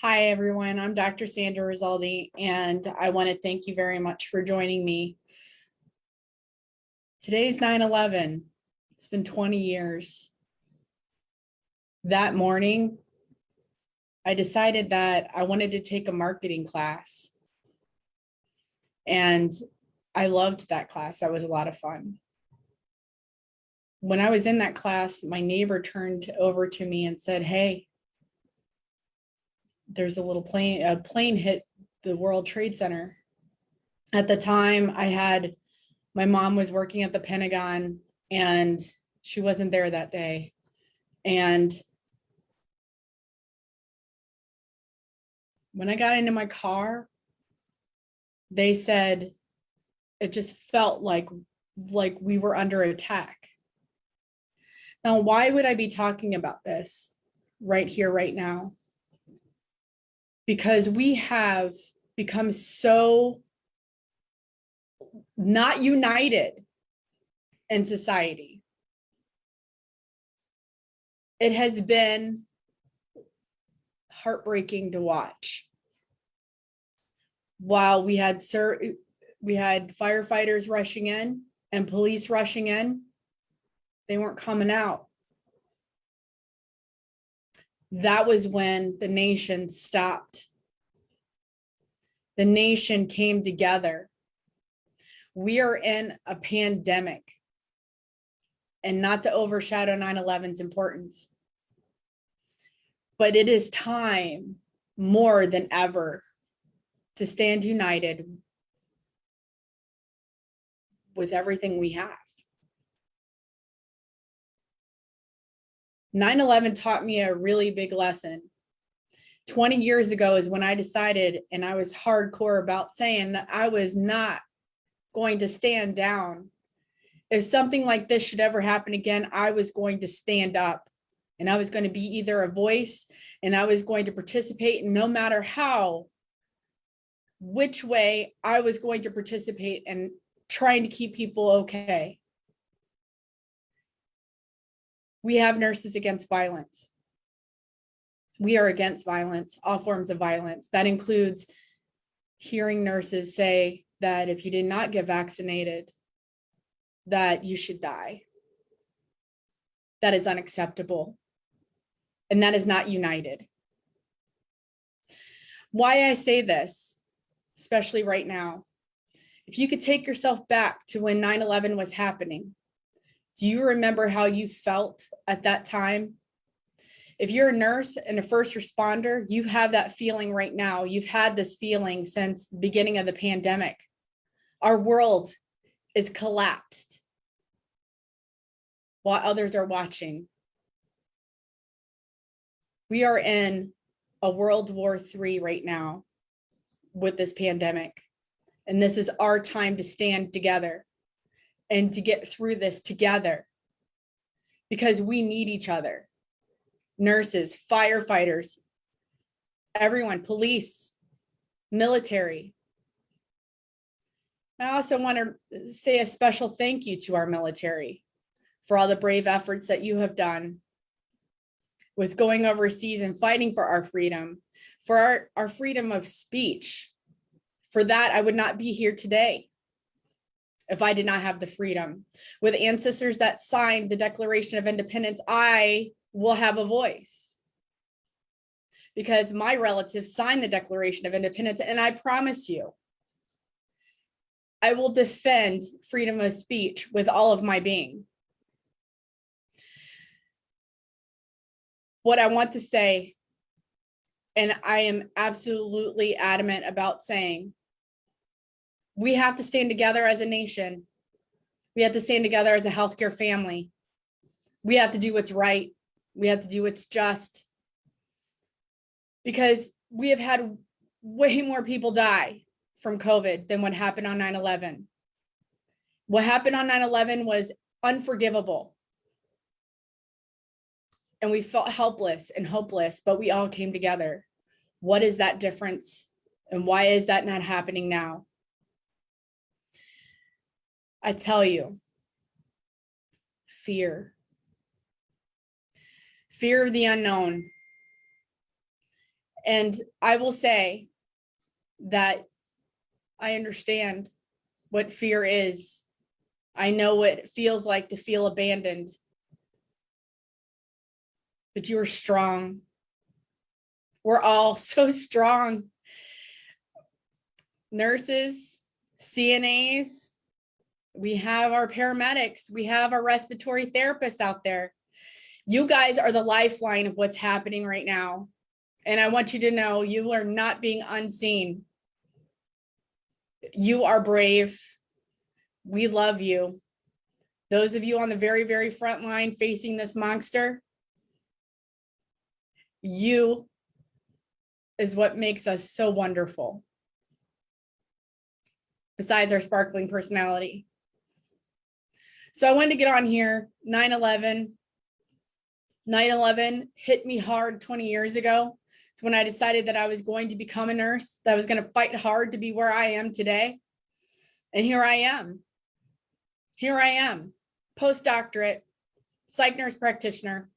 Hi, everyone. I'm Dr. Sandra Rizaldi, and I want to thank you very much for joining me. Today's 9-11. It's been 20 years. That morning, I decided that I wanted to take a marketing class. And I loved that class. That was a lot of fun. When I was in that class, my neighbor turned over to me and said, hey, there's a little plane, a plane hit the World Trade Center. At the time I had, my mom was working at the Pentagon and she wasn't there that day. And when I got into my car, they said, it just felt like, like we were under attack. Now, why would I be talking about this right here, right now? Because we have become so not united in society. It has been heartbreaking to watch. While we had sir, we had firefighters rushing in and police rushing in, they weren't coming out that was when the nation stopped. The nation came together. We are in a pandemic and not to overshadow 9-11's importance. But it is time more than ever to stand united with everything we have. 9-11 taught me a really big lesson. 20 years ago is when I decided, and I was hardcore about saying that I was not going to stand down. If something like this should ever happen again, I was going to stand up and I was going to be either a voice and I was going to participate no matter how, which way I was going to participate and trying to keep people okay we have nurses against violence. We are against violence, all forms of violence. That includes hearing nurses say that if you did not get vaccinated, that you should die. That is unacceptable. And that is not united. Why I say this, especially right now, if you could take yourself back to when 9-11 was happening, do you remember how you felt at that time? If you're a nurse and a first responder, you have that feeling right now. You've had this feeling since the beginning of the pandemic. Our world is collapsed while others are watching. We are in a World War III right now with this pandemic. And this is our time to stand together and to get through this together because we need each other. Nurses, firefighters, everyone, police, military. I also want to say a special thank you to our military for all the brave efforts that you have done with going overseas and fighting for our freedom, for our, our freedom of speech. For that, I would not be here today if I did not have the freedom. With ancestors that signed the Declaration of Independence, I will have a voice. Because my relatives signed the Declaration of Independence, and I promise you, I will defend freedom of speech with all of my being. What I want to say, and I am absolutely adamant about saying, we have to stand together as a nation. We have to stand together as a healthcare family. We have to do what's right. We have to do what's just. Because we have had way more people die from COVID than what happened on 9-11. What happened on 9-11 was unforgivable. And we felt helpless and hopeless, but we all came together. What is that difference? And why is that not happening now? I tell you, fear. Fear of the unknown. And I will say that I understand what fear is. I know what it feels like to feel abandoned. But you are strong. We're all so strong. Nurses, CNAs, we have our paramedics, we have our respiratory therapists out there. You guys are the lifeline of what's happening right now. And I want you to know you are not being unseen. You are brave. We love you. Those of you on the very, very front line facing this monster, you is what makes us so wonderful. Besides our sparkling personality. So I wanted to get on here, 9-11. 9-11 hit me hard 20 years ago. It's when I decided that I was going to become a nurse, that I was going to fight hard to be where I am today. And here I am. Here I am, postdoctorate, psych nurse practitioner,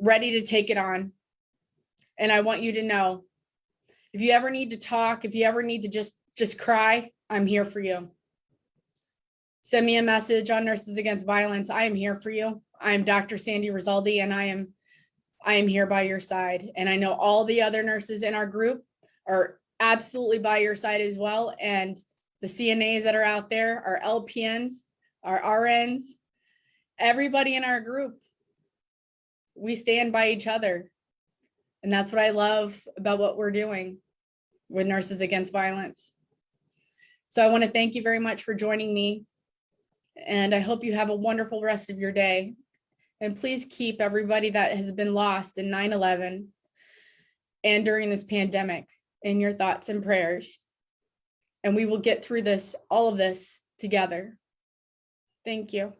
ready to take it on. And I want you to know, if you ever need to talk, if you ever need to just, just cry, I'm here for you. Send me a message on Nurses Against Violence. I am here for you. I am Dr. Sandy Rizaldi and I am I am here by your side. And I know all the other nurses in our group are absolutely by your side as well. And the CNAs that are out there, our LPNs, our RNs, everybody in our group, we stand by each other. And that's what I love about what we're doing with Nurses Against Violence. So I want to thank you very much for joining me. And I hope you have a wonderful rest of your day. And please keep everybody that has been lost in 9-11 and during this pandemic in your thoughts and prayers. And we will get through this, all of this together. Thank you.